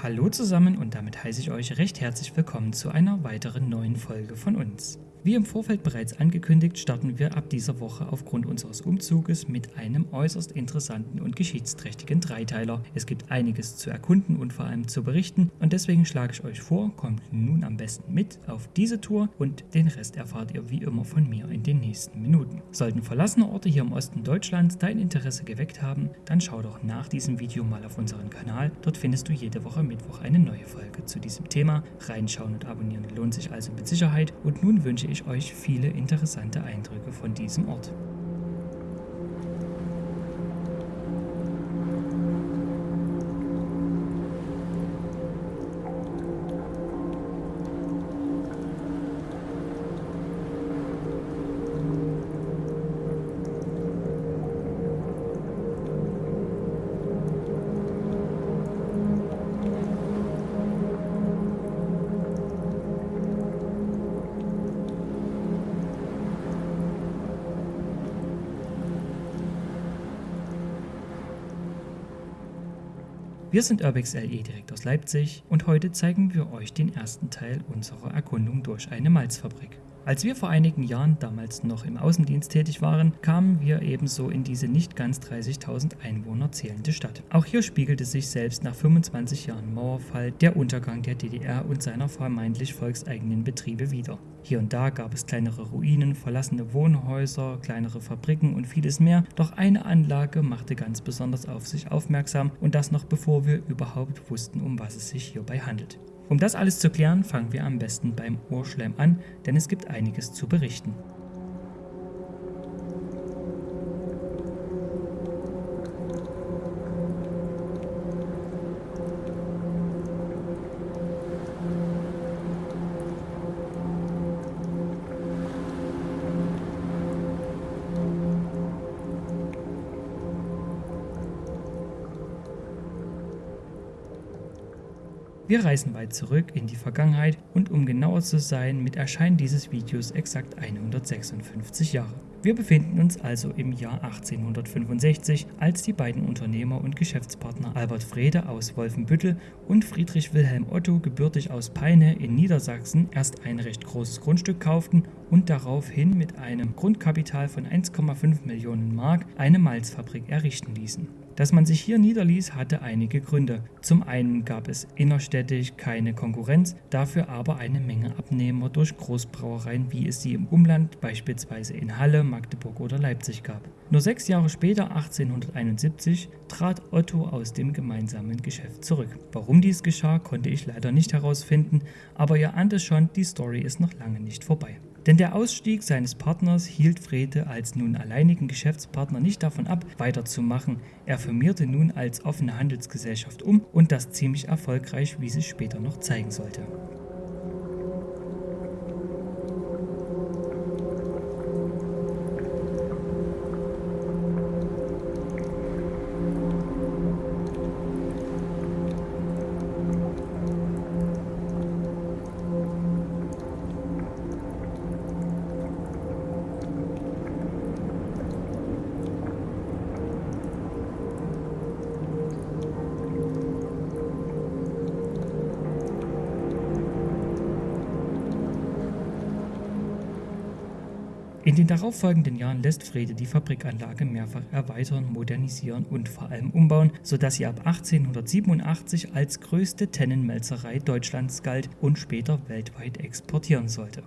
Hallo zusammen und damit heiße ich euch recht herzlich willkommen zu einer weiteren neuen Folge von uns. Wie im Vorfeld bereits angekündigt, starten wir ab dieser Woche aufgrund unseres Umzuges mit einem äußerst interessanten und geschichtsträchtigen Dreiteiler. Es gibt einiges zu erkunden und vor allem zu berichten und deswegen schlage ich euch vor, kommt nun am besten mit auf diese Tour und den Rest erfahrt ihr wie immer von mir in den nächsten Minuten. Sollten verlassene Orte hier im Osten Deutschlands dein Interesse geweckt haben, dann schau doch nach diesem Video mal auf unseren Kanal. Dort findest du jede Woche Mittwoch eine neue Folge zu diesem Thema. Reinschauen und abonnieren lohnt sich also mit Sicherheit und nun wünsche ich euch viele interessante Eindrücke von diesem Ort. Wir sind Urbex LE direkt aus Leipzig und heute zeigen wir euch den ersten Teil unserer Erkundung durch eine Malzfabrik. Als wir vor einigen Jahren, damals noch im Außendienst tätig waren, kamen wir ebenso in diese nicht ganz 30.000 Einwohner zählende Stadt. Auch hier spiegelte sich selbst nach 25 Jahren Mauerfall der Untergang der DDR und seiner vermeintlich volkseigenen Betriebe wieder. Hier und da gab es kleinere Ruinen, verlassene Wohnhäuser, kleinere Fabriken und vieles mehr, doch eine Anlage machte ganz besonders auf sich aufmerksam und das noch bevor wir überhaupt wussten, um was es sich hierbei handelt. Um das alles zu klären, fangen wir am besten beim Urschleim an, denn es gibt einiges zu berichten. Wir reisen weit zurück in die Vergangenheit und um genauer zu sein, mit Erscheinen dieses Videos exakt 156 Jahre. Wir befinden uns also im Jahr 1865, als die beiden Unternehmer und Geschäftspartner Albert Frede aus Wolfenbüttel und Friedrich Wilhelm Otto, gebürtig aus Peine in Niedersachsen, erst ein recht großes Grundstück kauften und daraufhin mit einem Grundkapital von 1,5 Millionen Mark eine Malzfabrik errichten ließen. Dass man sich hier niederließ, hatte einige Gründe. Zum einen gab es innerstädtisch keine Konkurrenz, dafür aber eine Menge Abnehmer durch Großbrauereien, wie es sie im Umland beispielsweise in Halle, Magdeburg oder Leipzig gab. Nur sechs Jahre später, 1871, trat Otto aus dem gemeinsamen Geschäft zurück. Warum dies geschah, konnte ich leider nicht herausfinden, aber ihr ahnt es schon, die Story ist noch lange nicht vorbei. Denn der Ausstieg seines Partners hielt Frede als nun alleinigen Geschäftspartner nicht davon ab, weiterzumachen. Er firmierte nun als offene Handelsgesellschaft um und das ziemlich erfolgreich, wie sich später noch zeigen sollte. In den darauffolgenden Jahren lässt Frede die Fabrikanlage mehrfach erweitern, modernisieren und vor allem umbauen, sodass sie ab 1887 als größte Tennenmelzerei Deutschlands galt und später weltweit exportieren sollte.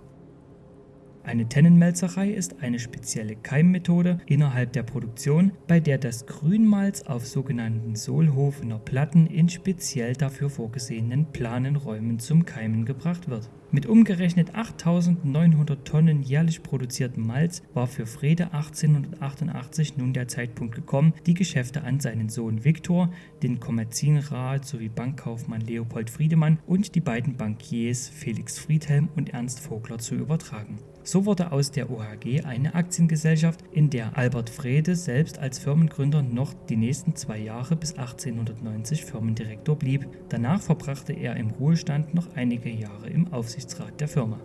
Eine Tennenmelzerei ist eine spezielle Keimmethode innerhalb der Produktion, bei der das Grünmalz auf sogenannten Sohlhofener Platten in speziell dafür vorgesehenen planen Räumen zum Keimen gebracht wird. Mit umgerechnet 8.900 Tonnen jährlich produziertem Malz war für Frede 1888 nun der Zeitpunkt gekommen, die Geschäfte an seinen Sohn Viktor, den Kommerzienrat sowie Bankkaufmann Leopold Friedemann und die beiden Bankiers Felix Friedhelm und Ernst Vogler zu übertragen. So wurde aus der OHG eine Aktiengesellschaft, in der Albert Frede selbst als Firmengründer noch die nächsten zwei Jahre bis 1890 Firmendirektor blieb. Danach verbrachte er im Ruhestand noch einige Jahre im Aufsichtsrat der Firma.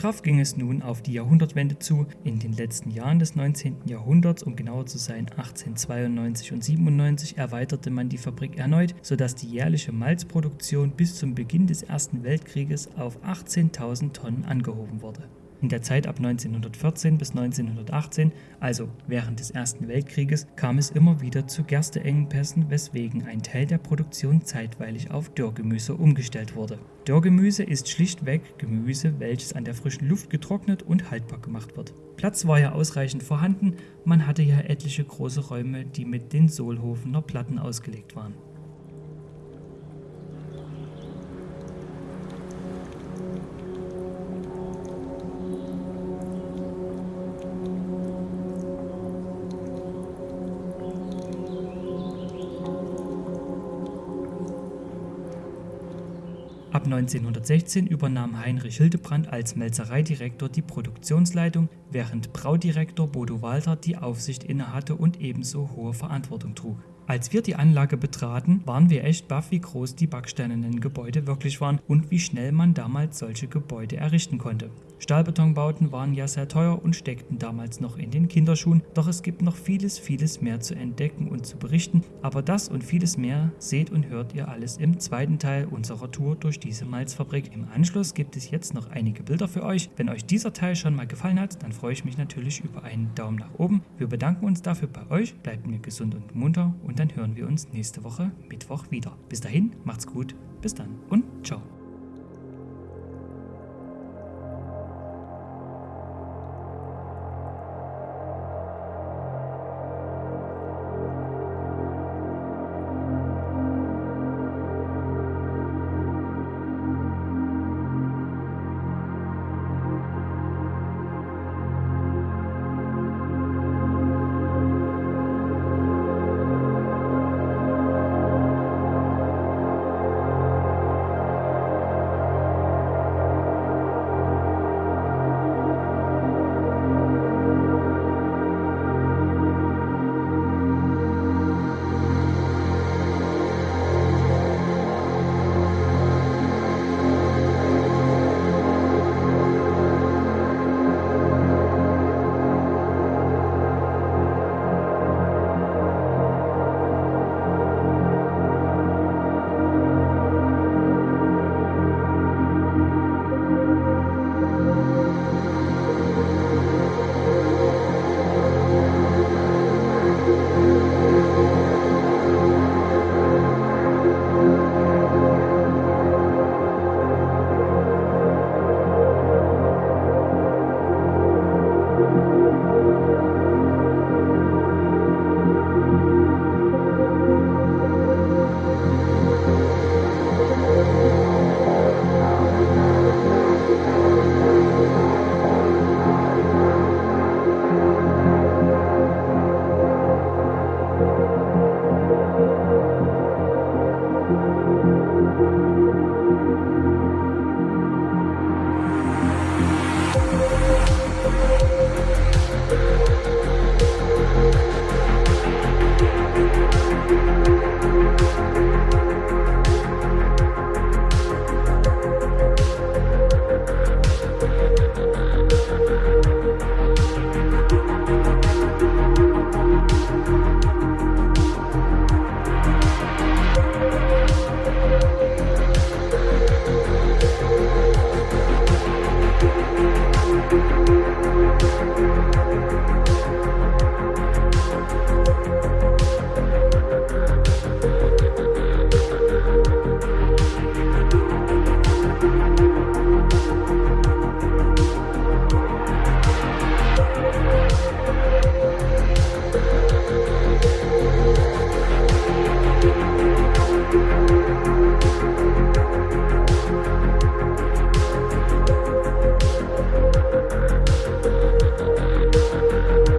Straff ging es nun auf die Jahrhundertwende zu. In den letzten Jahren des 19. Jahrhunderts, um genauer zu sein 1892 und 97, erweiterte man die Fabrik erneut, sodass die jährliche Malzproduktion bis zum Beginn des Ersten Weltkrieges auf 18.000 Tonnen angehoben wurde. In der Zeit ab 1914 bis 1918, also während des Ersten Weltkrieges, kam es immer wieder zu Gersteengpässen, weswegen ein Teil der Produktion zeitweilig auf Dörrgemüse umgestellt wurde. Dörrgemüse ist schlichtweg Gemüse, welches an der frischen Luft getrocknet und haltbar gemacht wird. Platz war ja ausreichend vorhanden, man hatte ja etliche große Räume, die mit den Sohlhofener Platten ausgelegt waren. Ab 1916 übernahm Heinrich Hildebrand als Melzereidirektor die Produktionsleitung, während Braudirektor Bodo Walter die Aufsicht innehatte und ebenso hohe Verantwortung trug. Als wir die Anlage betraten, waren wir echt baff, wie groß die backsteinernen Gebäude wirklich waren und wie schnell man damals solche Gebäude errichten konnte. Stahlbetonbauten waren ja sehr teuer und steckten damals noch in den Kinderschuhen, doch es gibt noch vieles, vieles mehr zu entdecken und zu berichten, aber das und vieles mehr seht und hört ihr alles im zweiten Teil unserer Tour durch diese Malzfabrik. Im Anschluss gibt es jetzt noch einige Bilder für euch. Wenn euch dieser Teil schon mal gefallen hat, dann freue ich mich natürlich über einen Daumen nach oben. Wir bedanken uns dafür bei euch, bleibt mir gesund und munter und dann hören wir uns nächste Woche Mittwoch wieder. Bis dahin, macht's gut, bis dann und ciao.